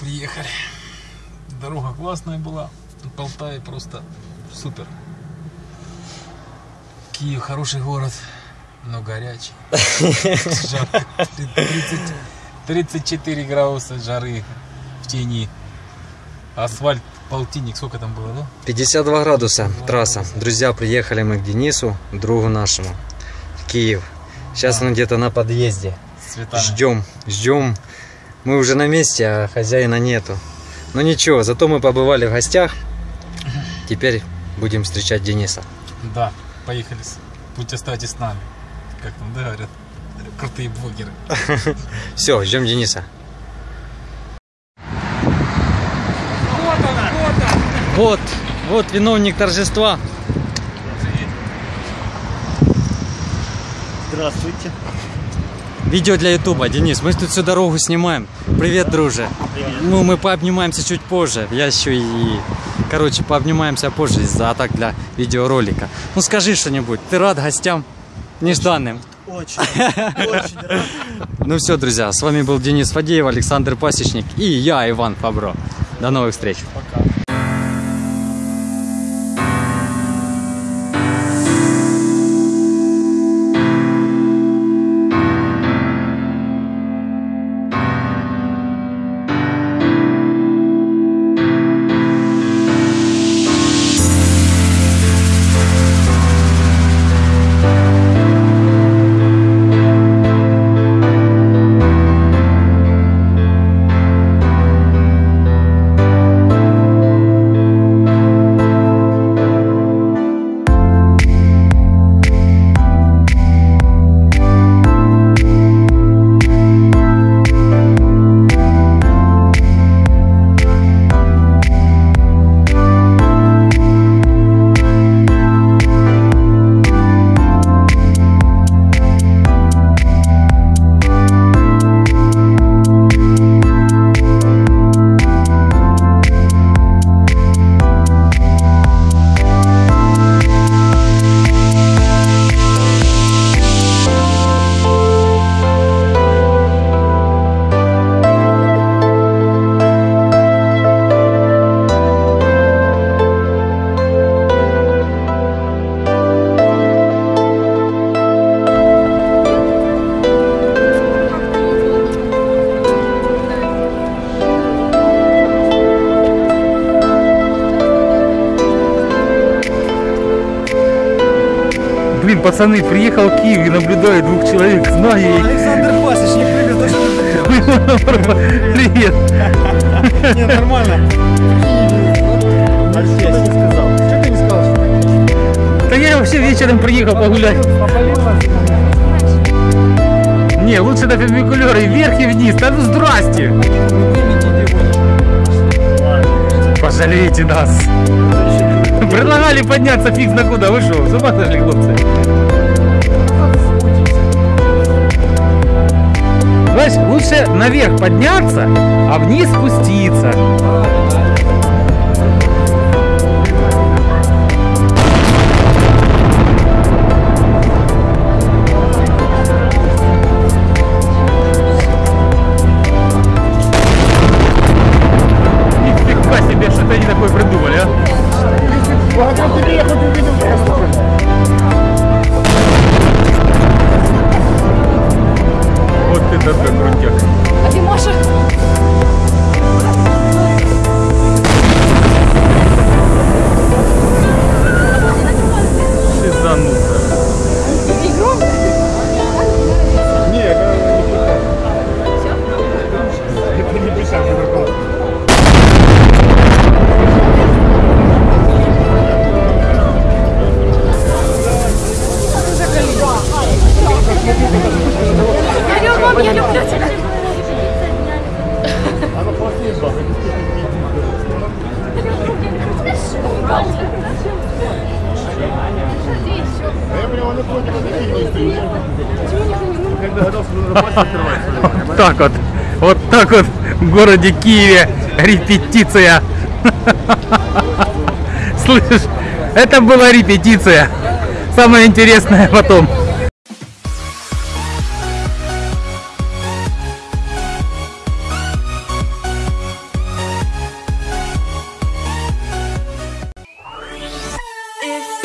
приехали. Дорога классная была. Полтаве просто супер. Киев хороший город, но горячий. Жарко. 30 34 градуса жары в тени. Асфальт полтинник, сколько там было, да? 52 градуса трасса. Друзья, приехали мы к Денису, другу нашему, в Киев. Сейчас он где-то на подъезде. Ждем, ждем. Мы уже на месте, а хозяина нету. Но ничего, зато мы побывали в гостях. Теперь будем встречать Дениса. Да, поехали. Будьте оставайтесь с нами. Как там, да, говорят? Крутые блогеры. Все, ждем Дениса. Вот, вот виновник торжества. Здравствуйте. Видео для Ютуба. Денис, мы тут всю дорогу снимаем. Привет, друже. Ну, мы пообнимаемся чуть позже. Я еще и... Короче, пообнимаемся позже из-за так для видеоролика. Ну, скажи что-нибудь. Ты рад гостям? Нежданным. Очень, очень рад. Ну все, друзья, с вами был Денис Фадеев, Александр Пасечник и я, Иван Фабро. До новых встреч. Пока. Блин, пацаны, приехал в Киев и наблюдаю двух человек. Знаю их. Александр Пасечник, привет. Привет. Не, нормально. Да я вообще вечером приехал погулять. Не, лучше на перпендикуляры вверх и вниз. Да ну здрасте. Пожалейте нас. Предлагали подняться фиг на куда. Вы что, сошли, хлопцы? Знаешь, лучше наверх подняться, а вниз спуститься. Я люблю, я люблю тебя. Вот так вот. Вот так вот в городе Киеве репетиция. Слышишь, это была репетиция. Самое интересное потом. If